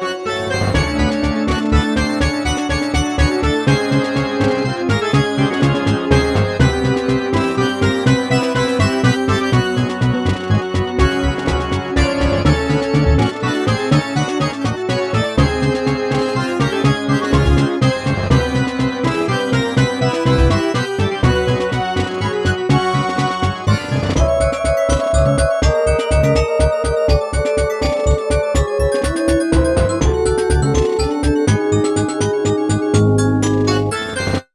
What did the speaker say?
ん?